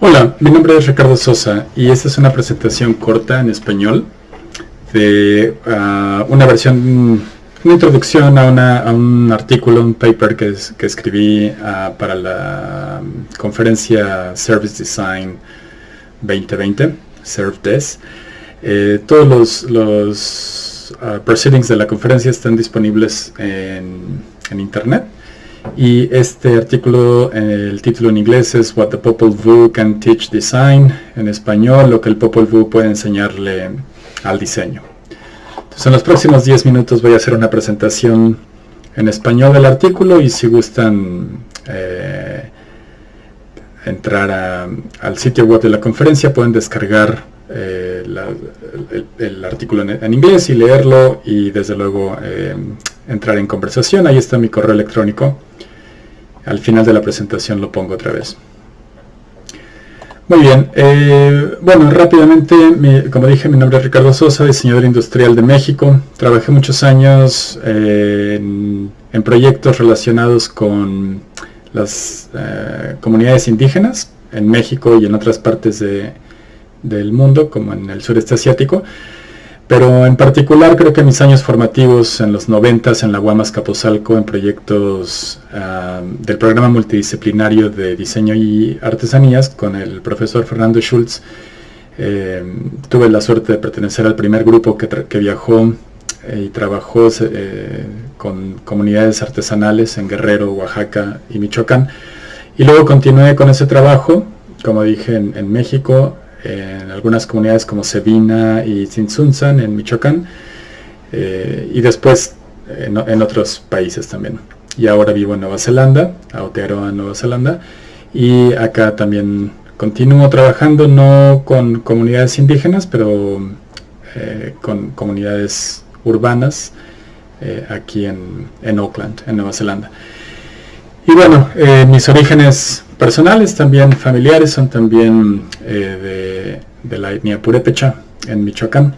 Hola, mi nombre es Ricardo Sosa y esta es una presentación corta en español de ah, una versión, una introducción a, un artículo, un paper que, escribí ah, para la conferencia Service Design 2020, ServDes. Eh, todos los, ah, proceedings de la conferencia están disponibles en internet y este artículo, el título en inglés es What the Popol Vuh Can Teach Design, en español, lo que el Popol Vuh puede enseñarle al diseño. Entonces en los próximos 10 minutos voy a hacer una presentación en español del artículo y si gustan eh, entrar al sitio web de la conferencia pueden descargar eh, el, artículo en, inglés y leerlo y desde luego eh, entrar en conversación. Ahí está mi correo electrónico. Al final de la presentación lo pongo otra vez. Muy bien, eh, bueno, rápidamente, como dije, mi nombre es Ricardo Sosa, diseñador industrial de México. Trabajé muchos años eh, en, proyectos relacionados con las eh, comunidades indígenas en México y en otras partes del mundo, como en el sureste asiático. Pero en particular creo que mis años formativos en los 90 en la Guamas Capozalco en proyectos del programa multidisciplinario de diseño y artesanías con el profesor Fernando Schultz, eh, tuve la suerte de pertenecer al primer grupo que, viajó eh, y trabajó eh, con comunidades artesanales en Guerrero, Oaxaca y Michoacán. Y luego continué con ese trabajo, como dije, en México, en algunas comunidades como Sevina y Tzintzuntzan en Michoacán eh, y después en, otros países también. Y ahora vivo en Nueva Zelanda, Aotearoa, Nueva Zelanda, y acá también continúo trabajando no con comunidades indígenas, pero eh, con comunidades urbanas eh, aquí en, en, Auckland, en Nueva Zelanda. Y bueno, mis orígenes personales, también familiares, son también eh, de, la etnia purépecha en Michoacán.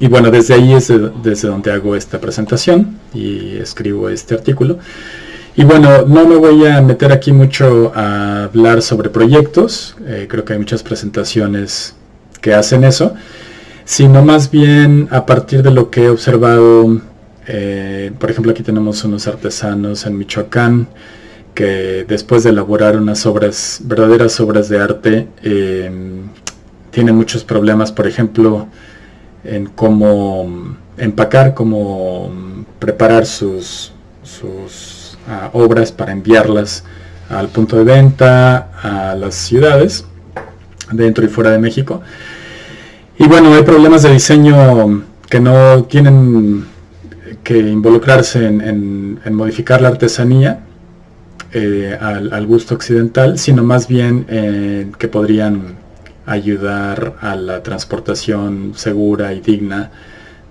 Y bueno, desde ahí es desde donde hago esta presentación y escribo este artículo. Y bueno, no me voy a meter aquí mucho a hablar sobre proyectos, eh, creo que hay muchas presentaciones que hacen eso, sino más bien a partir de lo que he observado, eh, por ejemplo aquí tenemos unos artesanos en Michoacán, que después de elaborar unas obras, verdaderas obras de arte, eh, tienen muchos problemas, por ejemplo, en cómo empacar, cómo preparar sus, sus ah, obras para enviarlas al punto de venta, a las ciudades, dentro y fuera de México. Y bueno, hay problemas de diseño que no tienen que involucrarse en modificar la artesanía, eh, al, gusto occidental, sino más bien eh, que podrían ayudar a la transportación segura y digna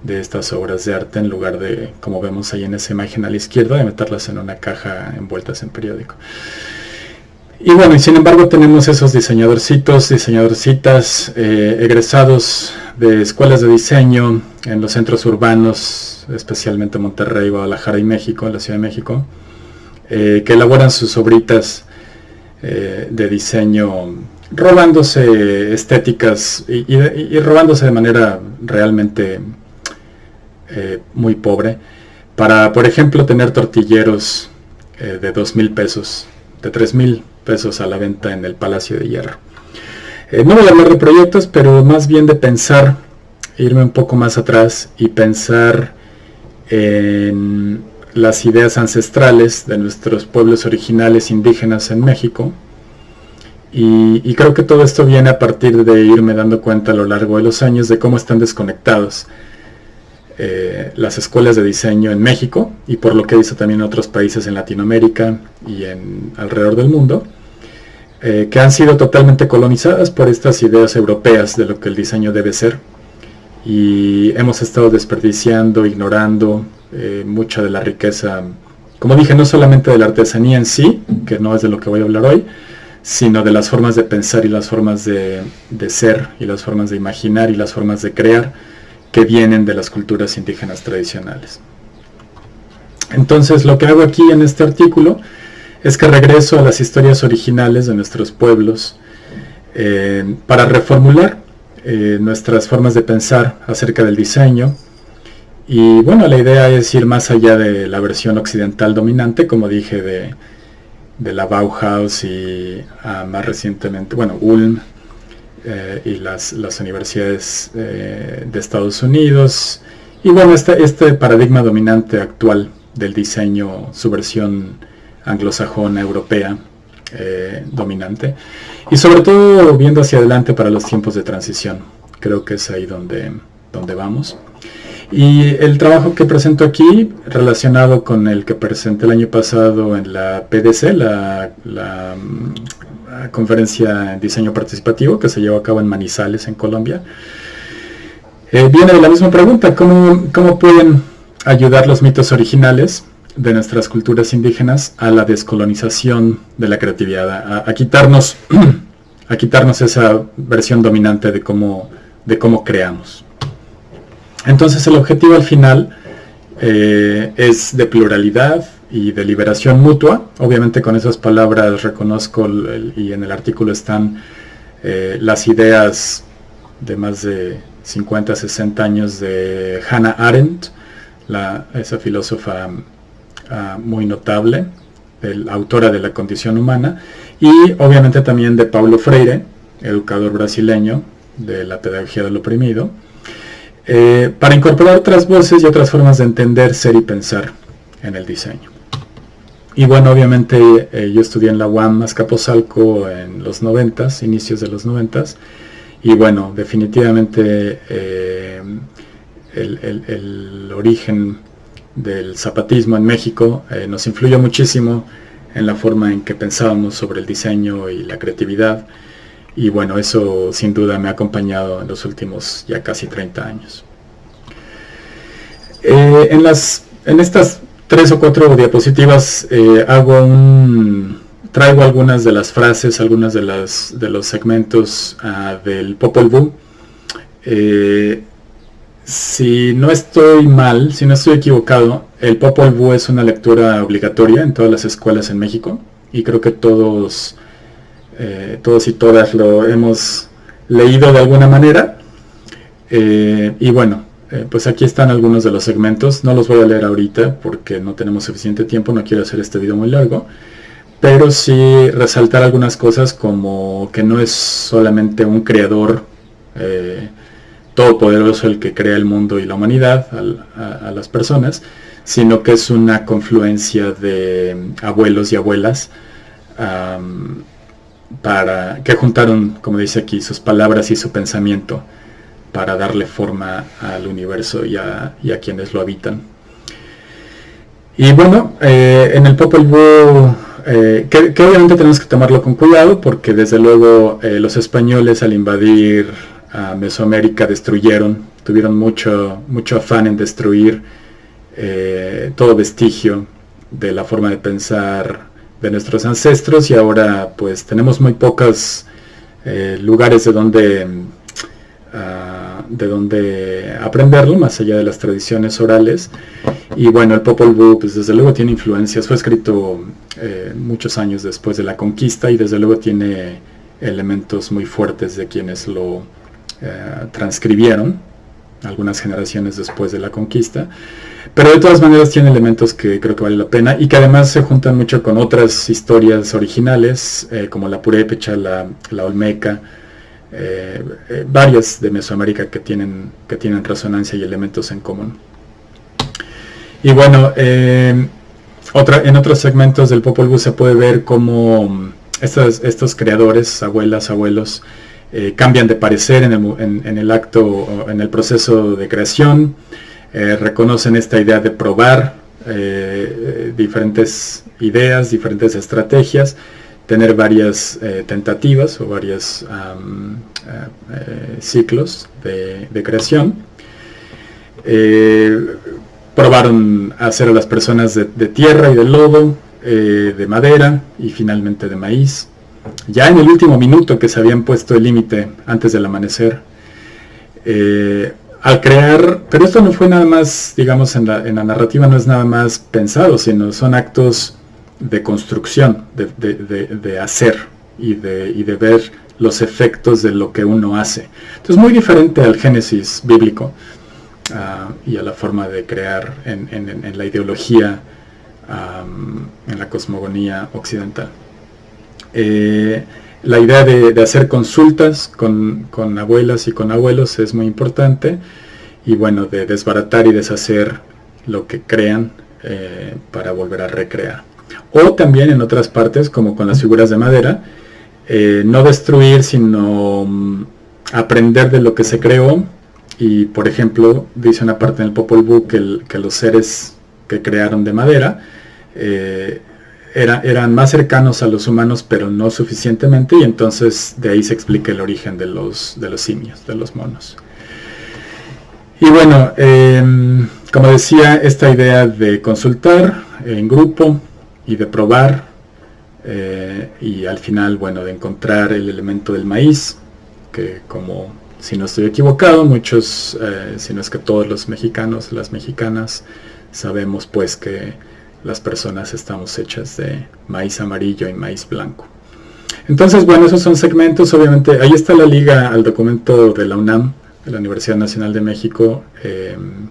de estas obras de arte en lugar de, como vemos ahí en esa imagen a la izquierda, de meterlas en una caja envueltas en periódico. Y bueno, y sin embargo tenemos esos diseñadorcitos, diseñadorcitas eh, egresados de escuelas de diseño en los centros urbanos, especialmente Monterrey, Guadalajara y México, en la Ciudad de México, eh, que elaboran sus obritas eh, de diseño robándose estéticas y, robándose de manera realmente eh, muy pobre para, por ejemplo, tener tortilleros de dos mil pesos, de tres mil pesos a la venta en el Palacio de Hierro. no voy a hablar de proyectos, pero más bien de pensar, irme un poco más atrás y pensar en las ideas ancestrales de nuestros pueblos originales indígenas en México. Y, creo que todo esto viene a partir de irme dando cuenta a lo largo de los años de cómo están desconectados eh, las escuelas de diseño en México y por lo que hizo también en otros países en Latinoamérica y en alrededor del mundo, eh, que han sido totalmente colonizadas por estas ideas europeas de lo que el diseño debe ser. Y hemos estado desperdiciando, ignorando, eh, mucha de la riqueza, como dije, no solamente de la artesanía en sí, que no es de lo que voy a hablar hoy, sino de las formas de pensar y las formas de, ser y las formas de imaginar y las formas de crear que vienen de las culturas indígenas tradicionales. Entonces lo que hago aquí en este artículo es que regreso a las historias originales de nuestros pueblos para reformular nuestras formas de pensar acerca del diseño. Y bueno, la idea es ir más allá de la versión occidental dominante, como dije, de, de la Bauhaus y ah, más recientemente, bueno, Ulm eh, y las, las universidades eh, de Estados Unidos. Y bueno, este, este paradigma dominante actual del diseño, su versión anglosajona, europea, eh, dominante. Y sobre todo viendo hacia adelante para los tiempos de transición. Creo que es ahí donde, donde vamos. Y el trabajo que presento aquí, relacionado con el que presenté el año pasado en la PDC, la, mm, conferencia en diseño participativo que se llevó a cabo en Manizales, en Colombia, eh, viene de la misma pregunta, ¿cómo, ¿cómo pueden ayudar los mitos originales de nuestras culturas indígenas a la descolonización de la creatividad, a, quitarnos, a quitarnos esa versión dominante de cómo, de cómo creamos. Entonces el objetivo al final eh, es de pluralidad y de liberación mutua. Obviamente con esas palabras reconozco y en el artículo están eh, las ideas de más de 50, 60 años de Hannah Arendt, esa filósofa ah, muy notable, autora de la condición humana, y obviamente también de Paulo Freire, educador brasileño de la pedagogía del oprimido, eh, para incorporar otras voces y otras formas de entender, ser y pensar en el diseño. Y bueno, obviamente eh, yo estudié en la UAM Azcapotzalco en los 90, inicios de los 90, y bueno, definitivamente eh, el, origen del zapatismo en México nos influyó muchísimo en la forma en que pensábamos sobre el diseño y la creatividad y bueno, eso sin duda me ha acompañado en los últimos ya casi 30 años. Eh, en, las, en estas tres o cuatro diapositivas eh, hago un, traigo algunas de las frases, algunas de, las, de los segmentos uh, del Popol Vuh. Eh, si no estoy mal, si no estoy equivocado, el Popol Vuh es una lectura obligatoria en todas las escuelas en México y creo que todos eh, todos y todas lo hemos leído de alguna manera. Eh, y bueno, eh, pues aquí están algunos de los segmentos. No los voy a leer ahorita porque no tenemos suficiente tiempo, no quiero hacer este video muy largo. Pero sí resaltar algunas cosas como que no es solamente un creador todopoderoso el que crea el mundo y la humanidad a, las personas, sino que es una confluencia de abuelos y abuelas para que juntaron, como dice aquí, sus palabras y su pensamiento para darle forma al universo y a, quienes lo habitan. Y bueno, eh, en el Popol Vuh, eh, que, obviamente tenemos que tomarlo con cuidado porque desde luego eh, los españoles al invadir a Mesoamérica destruyeron, tuvieron mucho, mucho afán en destruir todo vestigio de la forma de pensar de nuestros ancestros y ahora pues tenemos muy pocos eh, lugares de donde ah, de donde aprenderlo más allá de las tradiciones orales. Y bueno el Popol Vuh pues desde luego tiene influencias. Fue escrito eh, muchos años después de la conquista y desde luego tiene elementos muy fuertes de quienes lo eh, transcribieron algunas generaciones después de la conquista pero de todas maneras tiene elementos que creo que vale la pena y que además se juntan mucho con otras historias originales, eh, como la purépecha, la, olmeca, eh, eh, varias de Mesoamérica que tienen, que tienen resonancia y elementos en común. Y bueno, otra, en otros segmentos del Popol Vuh se puede ver cómo estos, estos creadores, abuelas, abuelos, cambian de parecer en el, acto, en el proceso de creación, eh, reconocen esta idea de probar eh, diferentes ideas, diferentes estrategias, tener varias eh, tentativas o varios ciclos de, creación. probaron hacer a las personas de, tierra y de lodo, de madera y finalmente de maíz. Ya en el último minuto que se habían puesto el límite antes del amanecer, al crear, pero esto no fue nada más, digamos, en la, narrativa no es nada más pensado, sino son actos de construcción, de, hacer y de, ver los efectos de lo que uno hace. Entonces muy diferente al Génesis bíblico ah, y a la forma de crear en, la ideología, en la cosmogonía occidental. Eh, la idea de, hacer consultas con, abuelas y con abuelos es muy importante y bueno, de desbaratar y deshacer lo que crean eh, para volver a recrear. O también en otras partes, como con las figuras de madera, eh, no destruir, sino mm, aprender de lo que se creó. Y por ejemplo, dice una parte en el Popol Vuh que, los seres que crearon de madera eran más cercanos a los humanos, pero no suficientemente, y entonces de ahí se explica el origen de los, de los simios, de los monos. Y bueno, em, como decía, esta idea de consultar en grupo y de probar, eh, y al final, bueno, de encontrar el elemento del maíz, que como, si no estoy equivocado, muchos, eh, si no es que todos los mexicanos, las mexicanas, sabemos pues que las personas estamos hechas de maíz amarillo y maíz blanco. Entonces, bueno, esos son segmentos, obviamente, ahí está la liga al documento de la UNAM, de la Universidad Nacional de México, em,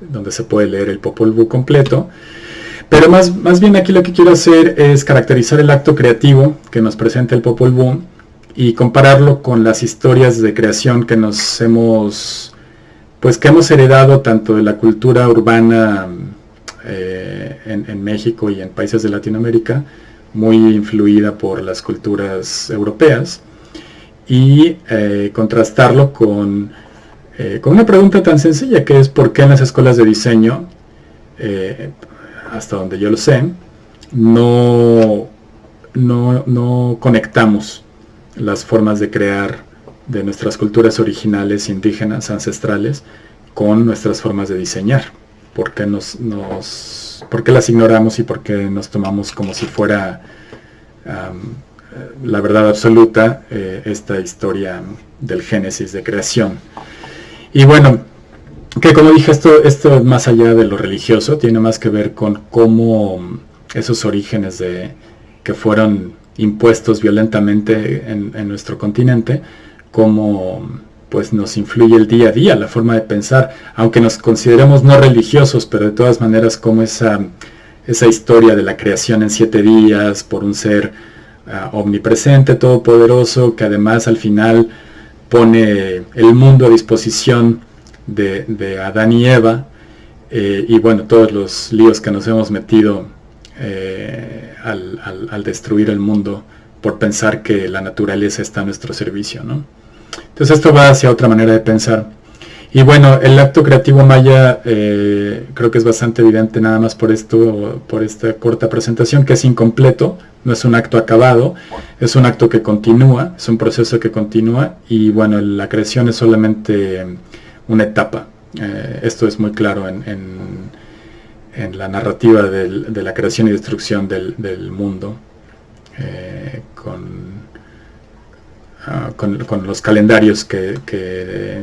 donde se puede leer el Popol Vuh completo. Pero más, más bien aquí lo que quiero hacer es caracterizar el acto creativo que nos presenta el Popol Vuh y compararlo con las historias de creación que nos hemos, pues que hemos heredado tanto de la cultura urbana eh, en, México y en países de Latinoamérica, muy influida por las culturas europeas, y eh, contrastarlo con, eh, con, una pregunta tan sencilla que es por qué en las escuelas de diseño, hasta donde yo lo sé, no, no, no conectamos las formas de crear de nuestras culturas originales, indígenas, ancestrales, con nuestras formas de diseñar por qué, nos, nos, por las ignoramos y por qué nos tomamos como si fuera la verdad absoluta eh, esta historia del génesis de creación. Y bueno, que como dije, esto, esto más allá de lo religioso, tiene más que ver con cómo esos orígenes de, que fueron impuestos violentamente en, en nuestro continente, cómo pues nos influye el día a día, la forma de pensar, aunque nos consideremos no religiosos, pero de todas maneras como esa, esa historia de la creación en siete días por un ser ah, omnipresente, todopoderoso, que además al final pone el mundo a disposición de, Adán y Eva, eh, y bueno, todos los líos que nos hemos metido eh, al, al destruir el mundo por pensar que la naturaleza está a nuestro servicio, ¿no? Entonces esto va hacia otra manera de pensar. Y bueno, el acto creativo maya eh, creo que es bastante evidente nada más por esto, por esta corta presentación, que es incompleto, no es un acto acabado, es un acto que continúa, es un proceso que continúa y bueno, la creación es solamente una etapa. Eh, esto es muy claro en, la narrativa de la creación y destrucción del, mundo, eh, con Ah, con, los calendarios que, que,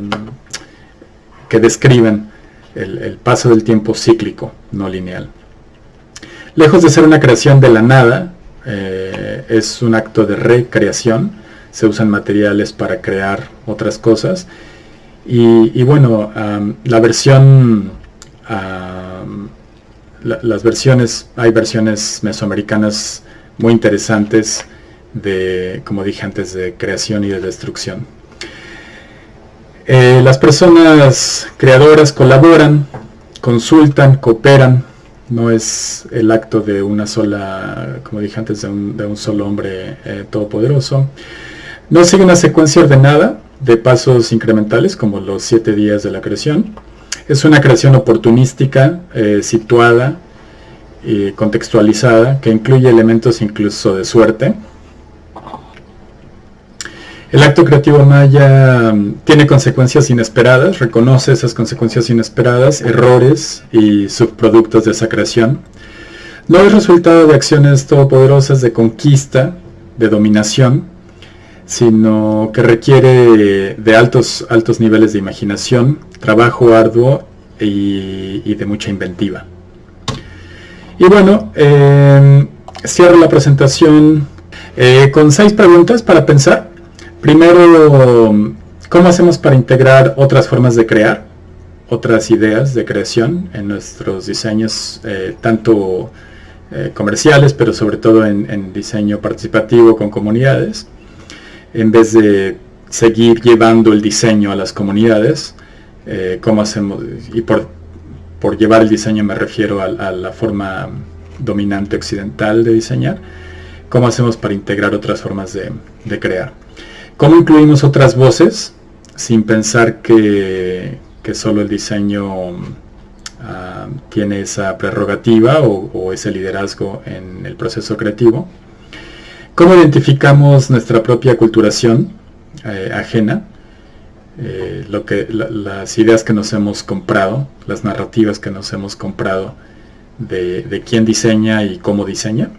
describen el, paso del tiempo cíclico, no lineal. Lejos de ser una creación de la nada, eh, es un acto de recreación, se usan materiales para crear otras cosas. Y, bueno, la versión, las versiones, hay versiones mesoamericanas muy interesantes de, como dije antes, de creación y de destrucción. Eh, las personas creadoras colaboran, consultan, cooperan, no es el acto de una sola, como dije antes, de un, solo hombre eh, todopoderoso. No sigue una secuencia ordenada de pasos incrementales como los siete días de la creación. Es una creación oportunística, eh, situada y contextualizada, que incluye elementos incluso de suerte, el acto creativo maya mm, tiene consecuencias inesperadas, reconoce esas consecuencias inesperadas, errores y subproductos de esa creación. No es resultado de acciones todopoderosas de conquista, de dominación, sino que requiere de altos, altos niveles de imaginación, trabajo arduo y, de mucha inventiva. Y bueno, em, cierro la presentación eh, con seis preguntas para pensar primero, ¿cómo hacemos para integrar otras formas de crear? Otras ideas de creación en nuestros diseños, eh, tanto eh, comerciales, pero sobre todo en, diseño participativo con comunidades, en vez de seguir llevando el diseño a las comunidades, eh, cómo hacemos, y por, llevar el diseño me refiero a, la forma dominante occidental de diseñar, cómo hacemos para integrar otras formas de crear. ¿Cómo incluimos otras voces sin pensar que, solo el diseño Ah, tiene esa prerrogativa o, ese liderazgo en el proceso creativo. ¿Cómo identificamos nuestra propia culturación eh, ajena? Eh, lo que, las ideas que nos hemos comprado, las narrativas que nos hemos comprado de, quién diseña y cómo diseña.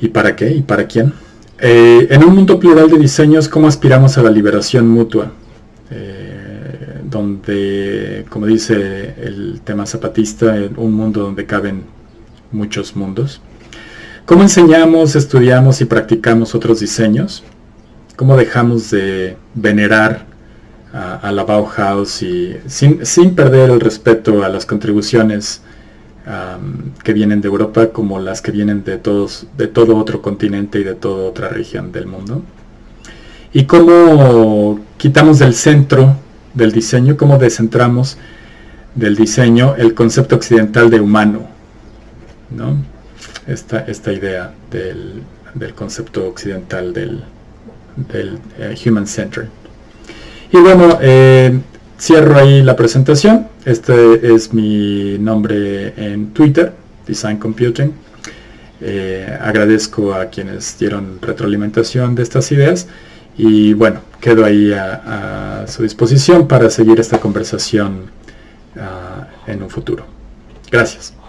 ¿Y para qué? ¿Y para quién? Eh, en un mundo plural de diseños, ¿cómo aspiramos a la liberación mutua? donde, como dice el tema zapatista, un mundo donde caben muchos mundos. ¿Cómo enseñamos, estudiamos y practicamos otros diseños? ¿Cómo dejamos de venerar a, la Bauhaus y sin, perder el respeto a las contribuciones que vienen de Europa como las que vienen de, todos, de todo otro continente y de toda otra región del mundo? ¿Y cómo quitamos del centro del diseño, cómo descentramos del diseño el concepto occidental de humano, ¿no? esta, esta idea del, concepto occidental del, del eh, human centered. Y bueno, eh, cierro ahí la presentación. Este es mi nombre en Twitter, Design Computing. Eh, agradezco a quienes dieron retroalimentación de estas ideas y bueno, quedo ahí a, su disposición para seguir esta conversación ah, en un futuro. Gracias.